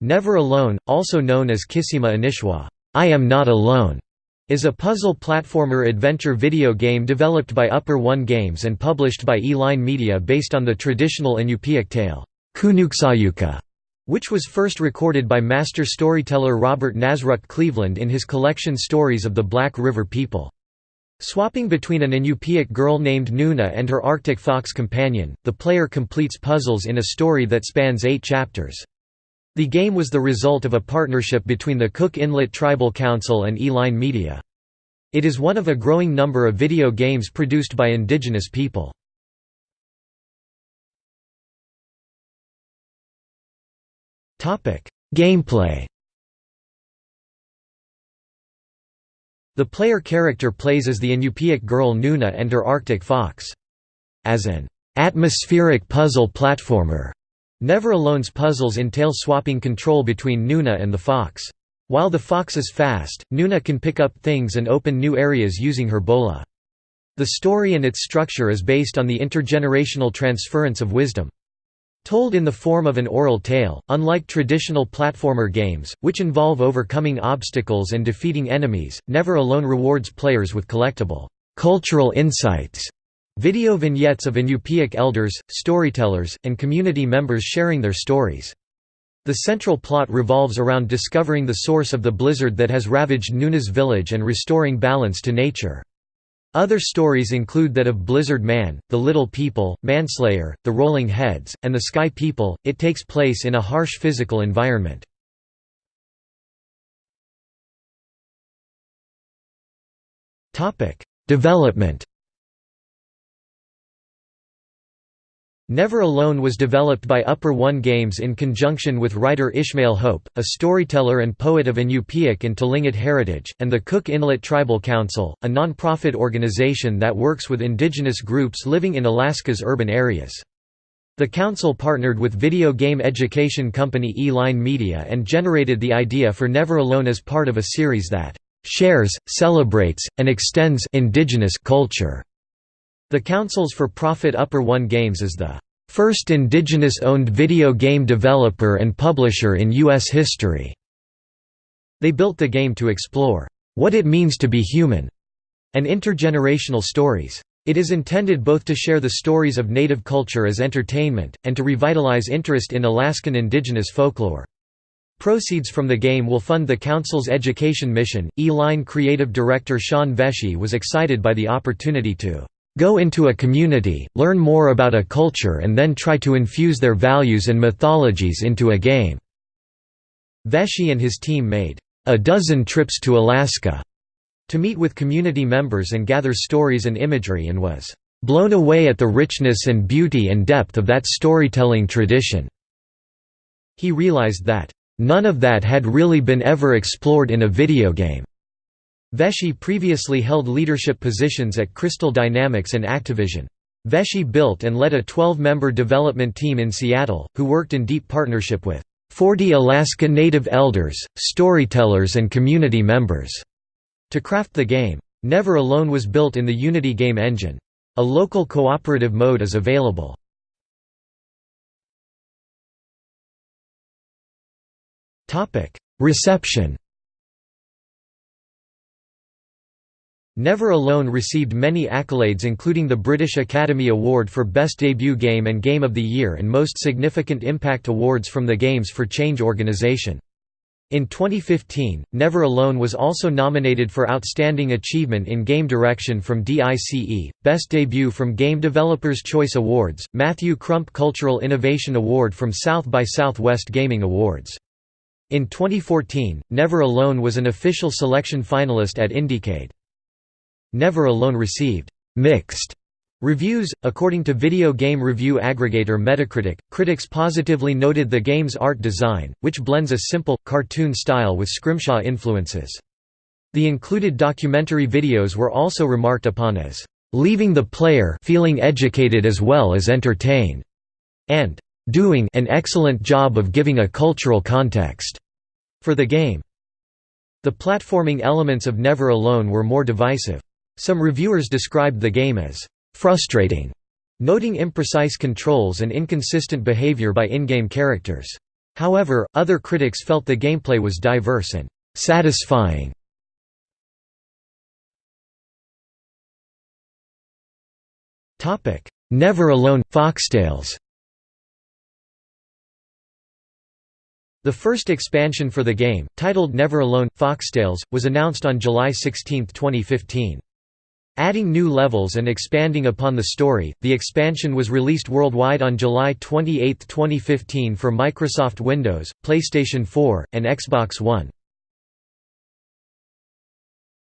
Never Alone, also known as Kisima Inishwa I Am Not Alone, is a puzzle platformer adventure video game developed by Upper One Games and published by E-Line Media based on the traditional Inupiaq tale, Kunuuksaayuka, which was first recorded by master storyteller Robert Nasruk Cleveland in his collection Stories of the Black River People. Swapping between an Inupiaq girl named Nuna and her Arctic fox companion, the player completes puzzles in a story that spans eight chapters. The game was the result of a partnership between the Cook Inlet Tribal Council and E-Line Media. It is one of a growing number of video games produced by indigenous people. Gameplay The player character plays as the Inupiaq girl Nuna and her Arctic fox. As an atmospheric puzzle platformer, Never Alone's puzzles entail swapping control between Nuna and the fox. While the fox is fast, Nuna can pick up things and open new areas using her bola. The story and its structure is based on the intergenerational transference of wisdom. Told in the form of an oral tale, unlike traditional platformer games, which involve overcoming obstacles and defeating enemies, Never Alone rewards players with collectible cultural insights Video vignettes of Inupiaq elders, storytellers, and community members sharing their stories. The central plot revolves around discovering the source of the blizzard that has ravaged Nuna's village and restoring balance to nature. Other stories include that of Blizzard Man, the Little People, Manslayer, the Rolling Heads, and the Sky People. It takes place in a harsh physical environment. Development Never Alone was developed by Upper One Games in conjunction with writer Ishmael Hope, a storyteller and poet of Inupiaq and Tlingit heritage, and the Cook Inlet Tribal Council, a non-profit organization that works with indigenous groups living in Alaska's urban areas. The council partnered with video game education company E-Line Media and generated the idea for Never Alone as part of a series that shares, celebrates, and extends indigenous culture. The Council's for-profit Upper One Games is the first indigenous-owned video game developer and publisher in U.S. history. They built the game to explore what it means to be human and intergenerational stories. It is intended both to share the stories of native culture as entertainment, and to revitalize interest in Alaskan indigenous folklore. Proceeds from the game will fund the Council's education mission. E-Line creative director Sean Vesey was excited by the opportunity to Go into a community, learn more about a culture and then try to infuse their values and mythologies into a game." Vesey and his team made a dozen trips to Alaska to meet with community members and gather stories and imagery and was blown away at the richness and beauty and depth of that storytelling tradition. He realized that, "...none of that had really been ever explored in a video game." Vesey previously held leadership positions at Crystal Dynamics and Activision. Vesey built and led a 12-member development team in Seattle, who worked in deep partnership with 40 Alaska Native elders, storytellers and community members to craft the game. Never Alone was built in the Unity game engine. A local cooperative mode is available. Reception Never Alone received many accolades including the British Academy Award for Best Debut Game and Game of the Year and most significant impact awards from the Games for Change organization. In 2015, Never Alone was also nominated for Outstanding Achievement in Game Direction from DICE, Best Debut from Game Developers Choice Awards, Matthew Crump Cultural Innovation Award from South by Southwest Gaming Awards. In 2014, Never Alone was an official selection finalist at Indiecade. Never Alone received mixed reviews. According to video game review aggregator Metacritic, critics positively noted the game's art design, which blends a simple, cartoon style with scrimshaw influences. The included documentary videos were also remarked upon as leaving the player feeling educated as well as entertained, and doing an excellent job of giving a cultural context for the game. The platforming elements of Never Alone were more divisive. Some reviewers described the game as frustrating, noting imprecise controls and inconsistent behavior by in-game characters. However, other critics felt the gameplay was diverse and satisfying. Topic: Never Alone – Foxtales The first expansion for the game, titled Never Alone – Foxtales, was announced on July 16, 2015. Adding new levels and expanding upon the story, the expansion was released worldwide on July 28, 2015 for Microsoft Windows, PlayStation 4, and Xbox One.